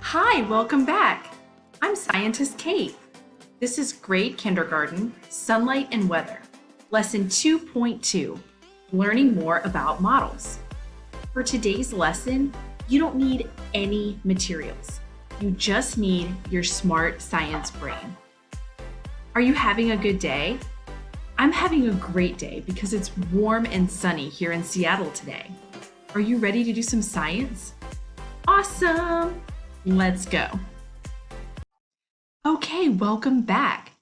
Hi, welcome back. I'm Scientist Kate. This is grade kindergarten, sunlight and weather, lesson 2.2, learning more about models. For today's lesson, you don't need any materials. You just need your smart science brain. Are you having a good day? I'm having a great day because it's warm and sunny here in Seattle today. Are you ready to do some science? Awesome! Let's go. Okay, welcome back.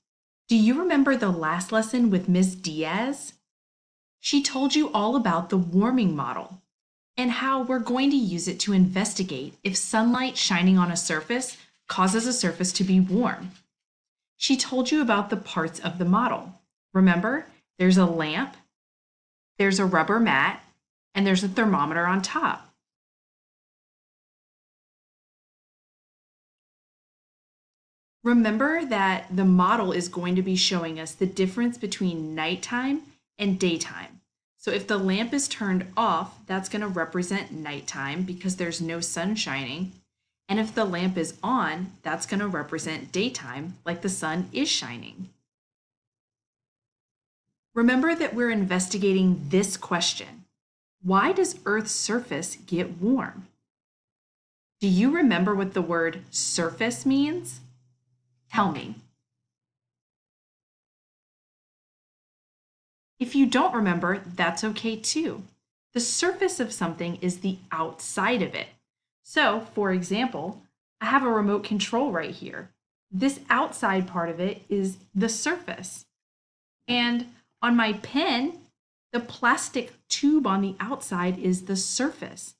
Do you remember the last lesson with Ms. Diaz? She told you all about the warming model and how we're going to use it to investigate if sunlight shining on a surface causes a surface to be warm. She told you about the parts of the model. Remember, there's a lamp, there's a rubber mat, and there's a thermometer on top. Remember that the model is going to be showing us the difference between nighttime and daytime. So if the lamp is turned off, that's going to represent nighttime because there's no sun shining. And if the lamp is on, that's going to represent daytime like the sun is shining. Remember that we're investigating this question. Why does Earth's surface get warm? Do you remember what the word surface means? Tell me. If you don't remember, that's okay too. The surface of something is the outside of it. So, for example, I have a remote control right here. This outside part of it is the surface. And on my pen, the plastic tube on the outside is the surface.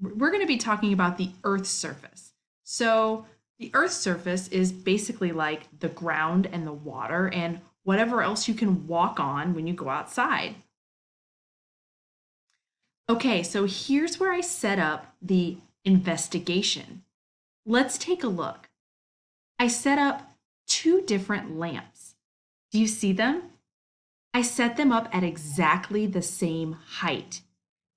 We're going to be talking about the Earth's surface. So the Earth's surface is basically like the ground and the water and whatever else you can walk on when you go outside. Okay, so here's where I set up the investigation. Let's take a look. I set up two different lamps. Do you see them? I set them up at exactly the same height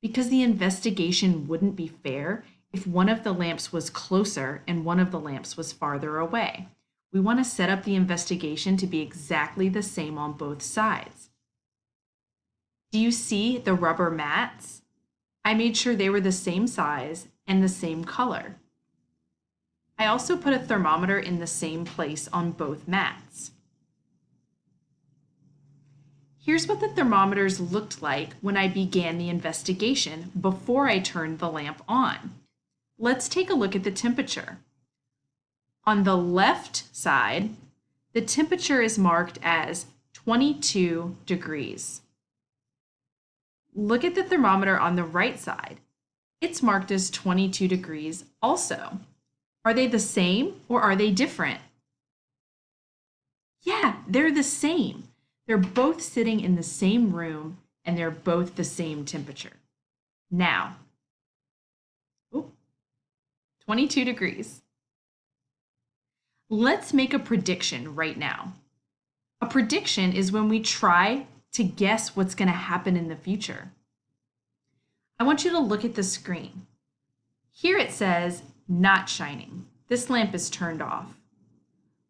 because the investigation wouldn't be fair if one of the lamps was closer and one of the lamps was farther away. We want to set up the investigation to be exactly the same on both sides. Do you see the rubber mats? I made sure they were the same size and the same color. I also put a thermometer in the same place on both mats. Here's what the thermometers looked like when I began the investigation before I turned the lamp on. Let's take a look at the temperature. On the left side, the temperature is marked as 22 degrees. Look at the thermometer on the right side. It's marked as 22 degrees also. Are they the same or are they different? Yeah, they're the same. They're both sitting in the same room and they're both the same temperature. Now, 22 degrees. Let's make a prediction right now. A prediction is when we try to guess what's going to happen in the future. I want you to look at the screen. Here it says not shining. This lamp is turned off.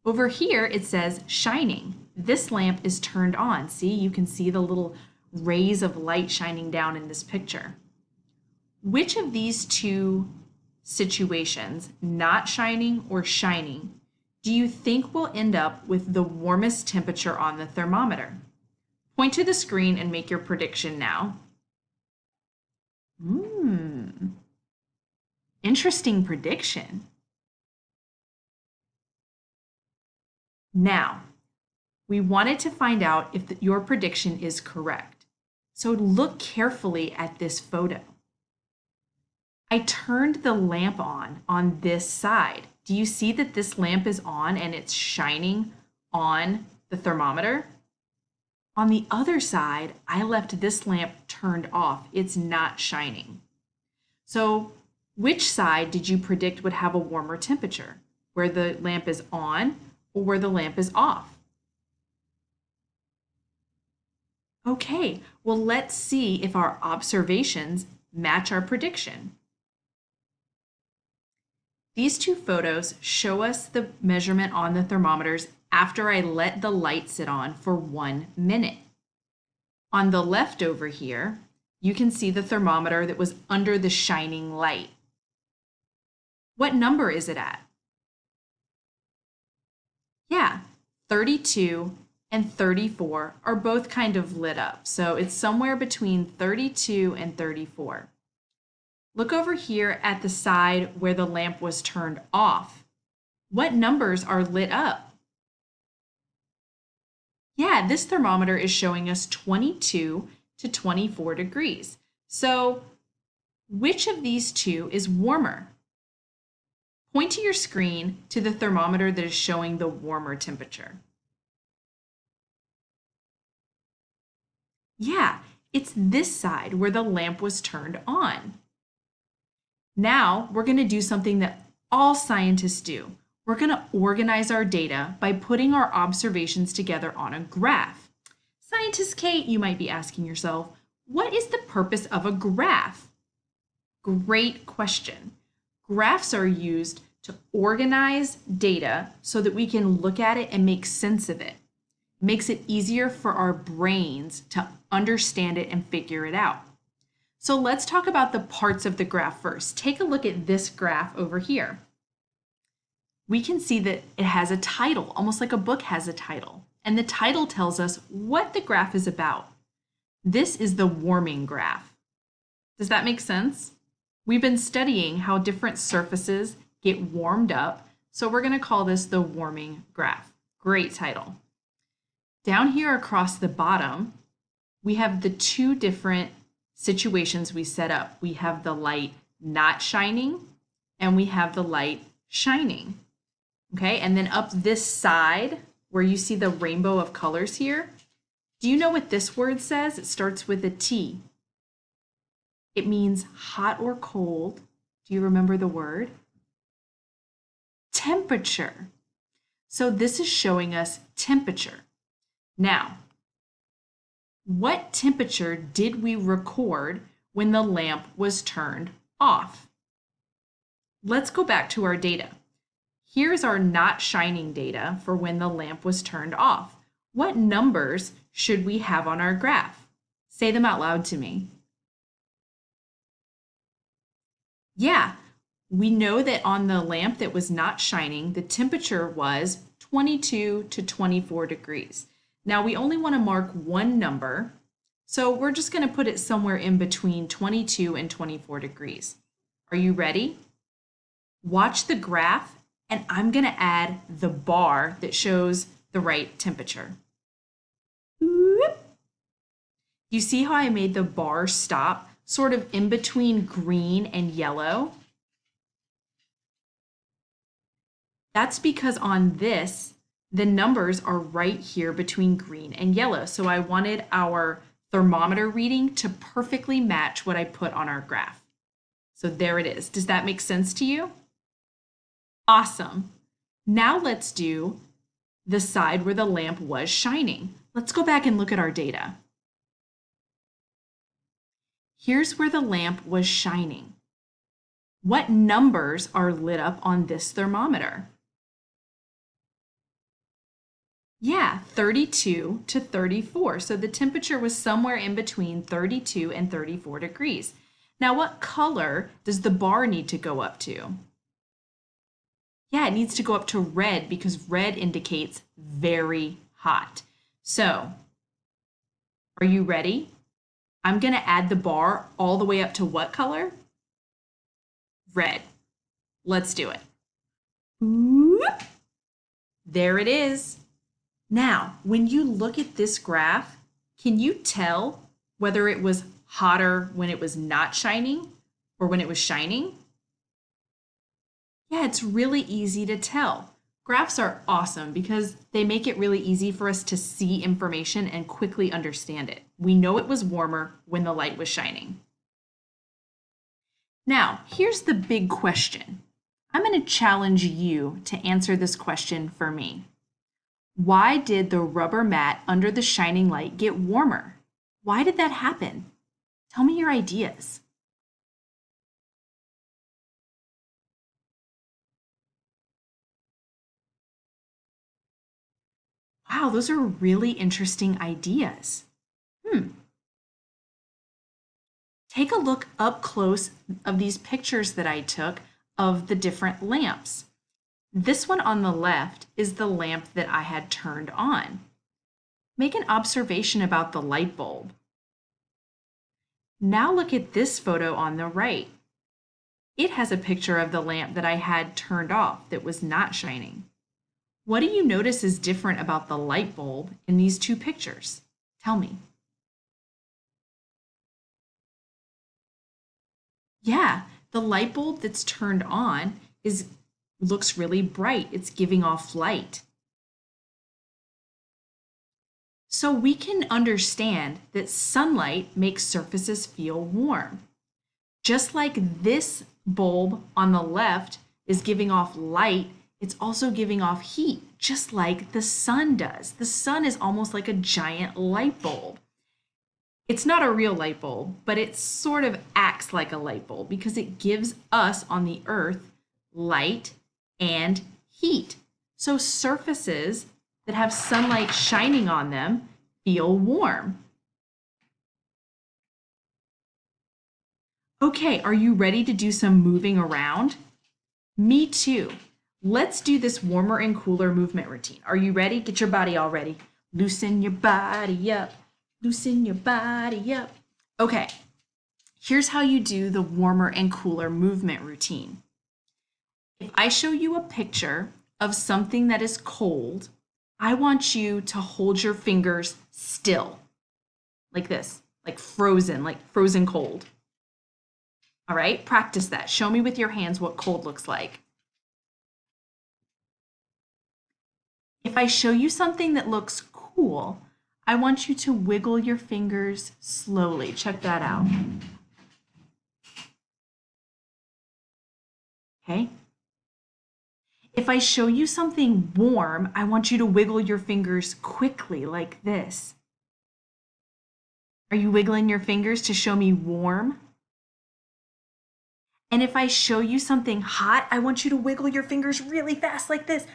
Over here it says shining. This lamp is turned on. See, you can see the little rays of light shining down in this picture. Which of these two situations, not shining or shining, do you think we'll end up with the warmest temperature on the thermometer? Point to the screen and make your prediction now. Hmm, interesting prediction. Now, we wanted to find out if the, your prediction is correct. So look carefully at this photo. I turned the lamp on on this side. Do you see that this lamp is on and it's shining on the thermometer? On the other side, I left this lamp turned off. It's not shining. So which side did you predict would have a warmer temperature? Where the lamp is on or where the lamp is off? Okay, well let's see if our observations match our prediction. These two photos show us the measurement on the thermometers after I let the light sit on for one minute. On the left over here, you can see the thermometer that was under the shining light. What number is it at? Yeah, 32 and 34 are both kind of lit up. So it's somewhere between 32 and 34. Look over here at the side where the lamp was turned off. What numbers are lit up? Yeah, this thermometer is showing us 22 to 24 degrees. So which of these two is warmer? Point to your screen to the thermometer that is showing the warmer temperature. Yeah, it's this side where the lamp was turned on. Now we're going to do something that all scientists do. We're going to organize our data by putting our observations together on a graph. Scientist Kate, you might be asking yourself, what is the purpose of a graph? Great question. Graphs are used to organize data so that we can look at it and make sense of it. it makes it easier for our brains to understand it and figure it out. So let's talk about the parts of the graph first. Take a look at this graph over here. We can see that it has a title, almost like a book has a title. And the title tells us what the graph is about. This is the warming graph. Does that make sense? We've been studying how different surfaces get warmed up, so we're going to call this the warming graph. Great title. Down here across the bottom, we have the two different situations we set up. We have the light not shining and we have the light shining. Okay, and then up this side where you see the rainbow of colors here, do you know what this word says? It starts with a T. It means hot or cold. Do you remember the word? Temperature. So this is showing us temperature. Now, what temperature did we record when the lamp was turned off? Let's go back to our data. Here's our not shining data for when the lamp was turned off. What numbers should we have on our graph? Say them out loud to me. Yeah, we know that on the lamp that was not shining, the temperature was 22 to 24 degrees. Now we only want to mark one number, so we're just going to put it somewhere in between 22 and 24 degrees. Are you ready? Watch the graph and I'm going to add the bar that shows the right temperature. You see how I made the bar stop sort of in between green and yellow? That's because on this, the numbers are right here between green and yellow. So I wanted our thermometer reading to perfectly match what I put on our graph. So there it is. Does that make sense to you? Awesome. Now let's do the side where the lamp was shining. Let's go back and look at our data. Here's where the lamp was shining. What numbers are lit up on this thermometer? Yeah, 32 to 34. So the temperature was somewhere in between 32 and 34 degrees. Now, what color does the bar need to go up to? Yeah, it needs to go up to red because red indicates very hot. So, are you ready? I'm going to add the bar all the way up to what color? Red. Let's do it. There it is. Now, when you look at this graph, can you tell whether it was hotter when it was not shining or when it was shining? Yeah, it's really easy to tell. Graphs are awesome because they make it really easy for us to see information and quickly understand it. We know it was warmer when the light was shining. Now, here's the big question. I'm going to challenge you to answer this question for me. Why did the rubber mat under the shining light get warmer? Why did that happen? Tell me your ideas. Wow, those are really interesting ideas. Hmm. Take a look up close of these pictures that I took of the different lamps. This one on the left is the lamp that I had turned on. Make an observation about the light bulb. Now look at this photo on the right. It has a picture of the lamp that I had turned off that was not shining. What do you notice is different about the light bulb in these two pictures? Tell me. Yeah, the light bulb that's turned on is looks really bright. It's giving off light. So we can understand that sunlight makes surfaces feel warm. Just like this bulb on the left is giving off light, it's also giving off heat, just like the sun does. The sun is almost like a giant light bulb. It's not a real light bulb, but it sort of acts like a light bulb because it gives us on the earth light and heat. So surfaces that have sunlight shining on them feel warm. Okay, are you ready to do some moving around? Me too. Let's do this warmer and cooler movement routine. Are you ready? Get your body all ready. Loosen your body up. Loosen your body up. Okay, here's how you do the warmer and cooler movement routine. If I show you a picture of something that is cold, I want you to hold your fingers still, like this, like frozen, like frozen cold. All right, practice that. Show me with your hands what cold looks like. If I show you something that looks cool, I want you to wiggle your fingers slowly. Check that out. Okay, if I show you something warm, I want you to wiggle your fingers quickly like this. Are you wiggling your fingers to show me warm? And if I show you something hot, I want you to wiggle your fingers really fast like this.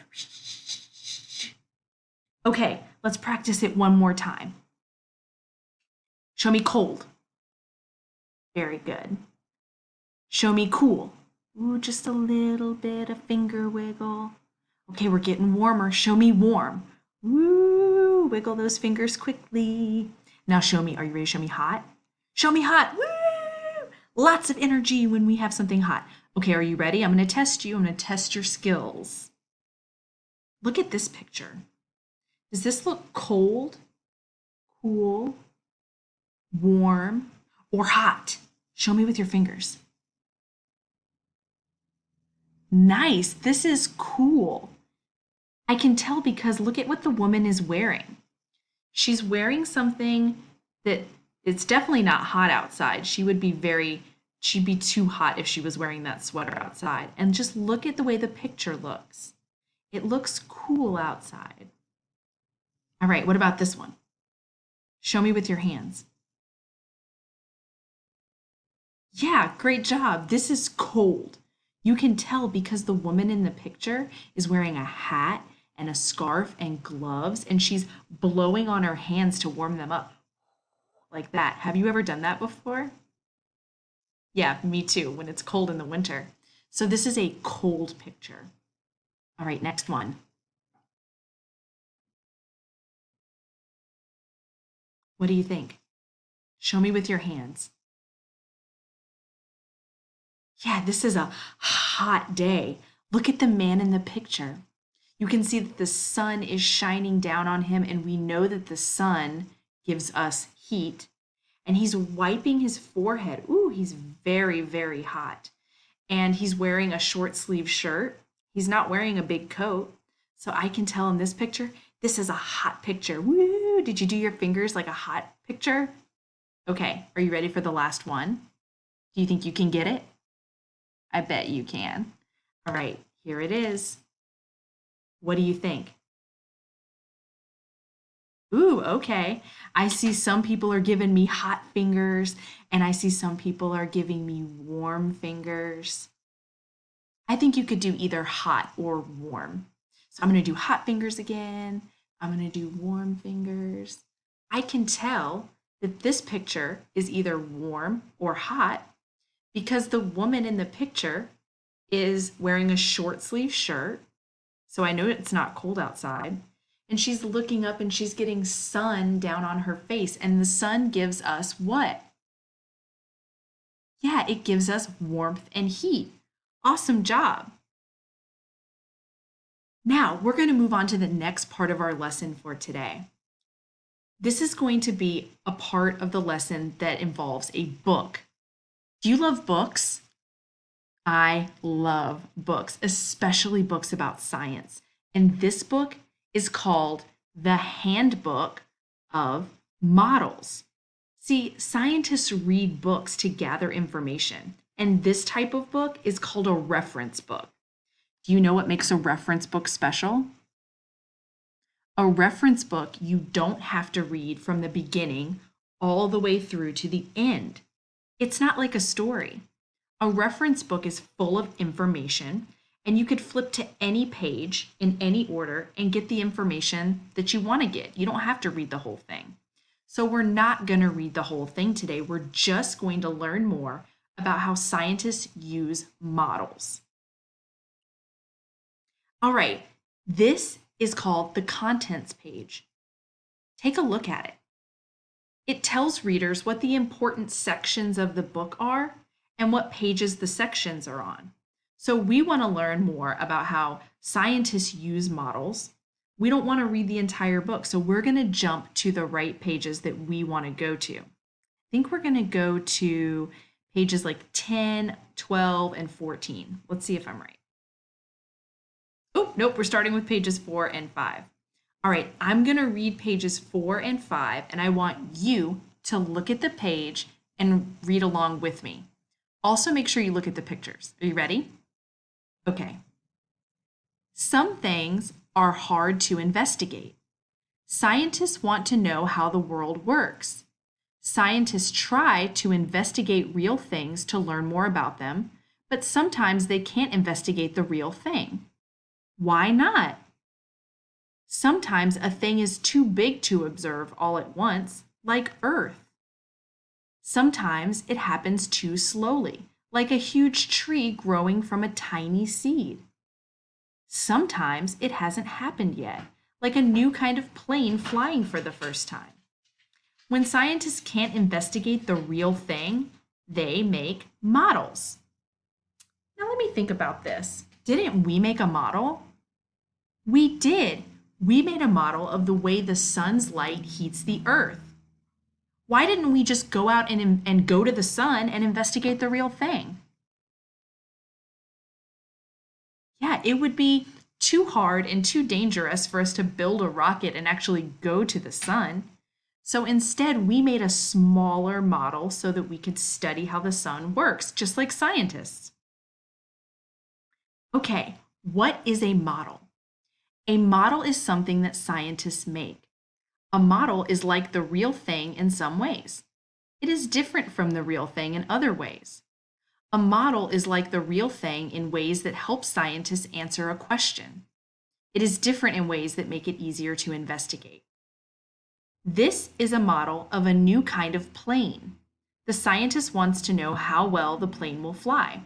Okay, let's practice it one more time. Show me cold. Very good. Show me cool. Ooh, just a little bit of finger wiggle. Okay, we're getting warmer. Show me warm. Woo, wiggle those fingers quickly. Now show me, are you ready to show me hot? Show me hot. Woo! Lots of energy when we have something hot. Okay, are you ready? I'm to test you. I'm to test your skills. Look at this picture. Does this look cold, cool, warm, or hot? Show me with your fingers. Nice, this is cool. I can tell because look at what the woman is wearing. She's wearing something that it's definitely not hot outside. She would be very, she'd be too hot if she was wearing that sweater outside. And just look at the way the picture looks. It looks cool outside. All right, what about this one? Show me with your hands. Yeah, great job. This is cold. You can tell because the woman in the picture is wearing a hat and a scarf and gloves, and she's blowing on her hands to warm them up like that. Have you ever done that before? Yeah, me too, when it's cold in the winter. So this is a cold picture. All right, next one. What do you think? Show me with your hands. Yeah, this is a hot day. Look at the man in the picture. You can see that the sun is shining down on him, and we know that the sun gives us heat. And he's wiping his forehead. Ooh, he's very, very hot. And he's wearing a short sleeve shirt. He's not wearing a big coat. So I can tell in this picture, this is a hot picture. Woo! Did you do your fingers like a hot picture? Okay, are you ready for the last one? Do you think you can get it? I bet you can. All right, here it is. What do you think? Ooh, okay. I see some people are giving me hot fingers, and I see some people are giving me warm fingers. I think you could do either hot or warm. So I'm going to do hot fingers again. I'm going to do warm fingers. I can tell that this picture is either warm or hot because the woman in the picture is wearing a short sleeve shirt. So I know it's not cold outside. And she's looking up and she's getting sun down on her face. And the sun gives us what? Yeah, it gives us warmth and heat. Awesome job. Now we're going to move on to the next part of our lesson for today. This is going to be a part of the lesson that involves a book. Do you love books? I love books, especially books about science. And this book is called The Handbook of Models. See, scientists read books to gather information, and this type of book is called a reference book. Do you know what makes a reference book special? A reference book you don't have to read from the beginning all the way through to the end. It's not like a story. A reference book is full of information, and you could flip to any page in any order and get the information that you want to get. You don't have to read the whole thing. So we're not going to read the whole thing today. We're just going to learn more about how scientists use models. All right, this is called the contents page. Take a look at it. It tells readers what the important sections of the book are and what pages the sections are on. So we want to learn more about how scientists use models. We don't want to read the entire book, so we're going to jump to the right pages that we want to go to. I think we're going to go to pages like 10, 12, and 14. Let's see if I'm right. Oh, nope, we're starting with pages 4 and 5. All right, I'm going to read pages 4 and 5, and I want you to look at the page and read along with me. Also make sure you look at the pictures. Are you ready? Okay. Some things are hard to investigate. Scientists want to know how the world works. Scientists try to investigate real things to learn more about them, but sometimes they can't investigate the real thing. Why not? Sometimes a thing is too big to observe all at once, like Earth. Sometimes it happens too slowly, like a huge tree growing from a tiny seed. Sometimes it hasn't happened yet, like a new kind of plane flying for the first time. When scientists can't investigate the real thing, they make models. Now let me think about this. Didn't we make a model? We did. We made a model of the way the sun's light heats the earth. Why didn't we just go out and, and go to the sun and investigate the real thing? Yeah, it would be too hard and too dangerous for us to build a rocket and actually go to the sun. So instead, we made a smaller model so that we could study how the sun works, just like scientists. Okay, what is a model? A model is something that scientists make. A model is like the real thing in some ways. It is different from the real thing in other ways. A model is like the real thing in ways that help scientists answer a question. It is different in ways that make it easier to investigate. This is a model of a new kind of plane. The scientist wants to know how well the plane will fly.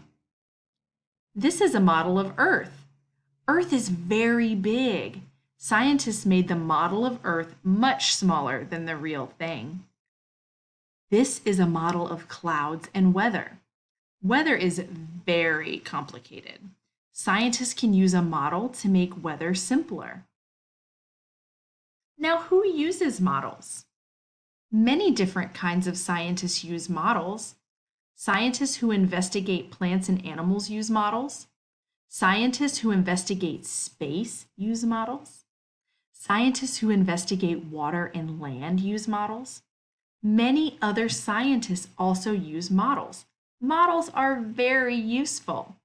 This is a model of Earth. Earth is very big. Scientists made the model of Earth much smaller than the real thing. This is a model of clouds and weather. Weather is very complicated. Scientists can use a model to make weather simpler. Now, who uses models? Many different kinds of scientists use models. Scientists who investigate plants and animals use models. Scientists who investigate space use models. Scientists who investigate water and land use models. Many other scientists also use models. Models are very useful.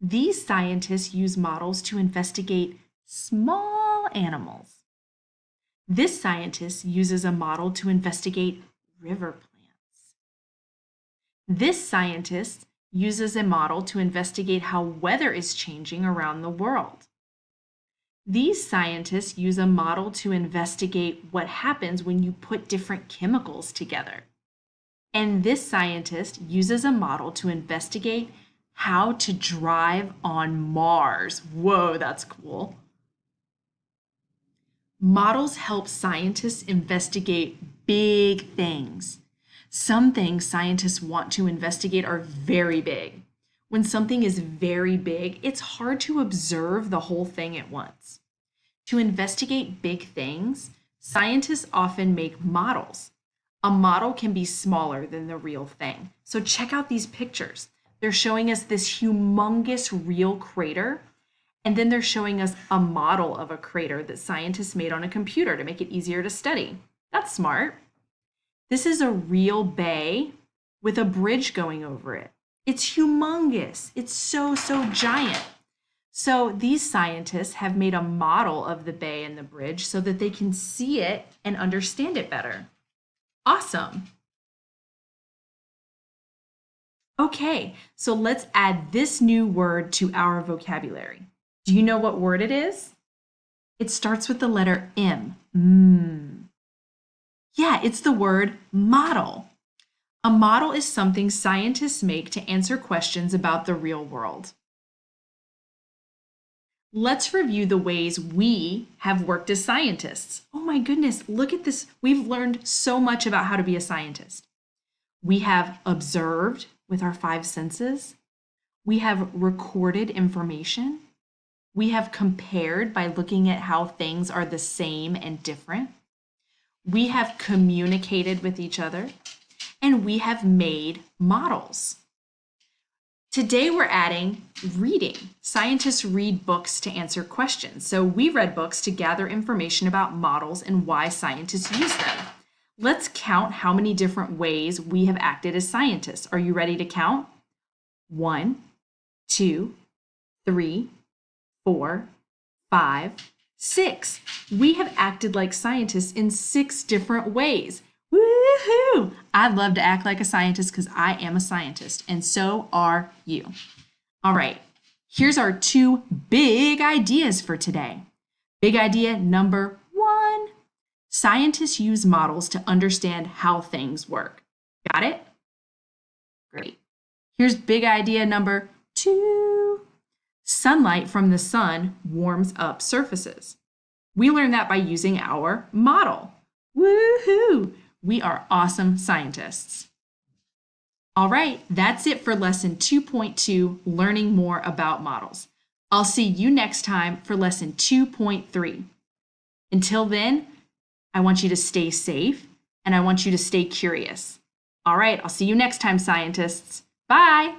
These scientists use models to investigate small animals. This scientist uses a model to investigate river plants. This scientist uses a model to investigate how weather is changing around the world. These scientists use a model to investigate what happens when you put different chemicals together. And this scientist uses a model to investigate how to drive on Mars. Whoa, that's cool. Models help scientists investigate big things. Some things scientists want to investigate are very big. When something is very big, it's hard to observe the whole thing at once. To investigate big things, scientists often make models. A model can be smaller than the real thing. So check out these pictures. They're showing us this humongous real crater, and then they're showing us a model of a crater that scientists made on a computer to make it easier to study. That's smart. This is a real bay with a bridge going over it. It's humongous. It's so, so giant. So these scientists have made a model of the bay and the bridge so that they can see it and understand it better. Awesome. Okay, so let's add this new word to our vocabulary. Do you know what word it is? It starts with the letter M. Mm. Yeah, it's the word model. A model is something scientists make to answer questions about the real world. Let's review the ways we have worked as scientists. Oh my goodness, look at this. We've learned so much about how to be a scientist. We have observed, with our five senses. We have recorded information. We have compared by looking at how things are the same and different. We have communicated with each other. And we have made models. Today we're adding reading. Scientists read books to answer questions. So we read books to gather information about models and why scientists use them. Let's count how many different ways we have acted as scientists. Are you ready to count? One, two, three, four, five, six. We have acted like scientists in six different ways. Woohoo! I'd love to act like a scientist because I am a scientist, and so are you. All right, here's our two big ideas for today. Big idea number one Scientists use models to understand how things work. Got it? Great. Here's big idea number two. Sunlight from the sun warms up surfaces. We learned that by using our model. Woohoo! We are awesome scientists. All right, that's it for lesson 2.2, learning more about models. I'll see you next time for lesson 2.3. Until then, I want you to stay safe and I want you to stay curious. All right, I'll see you next time, scientists. Bye.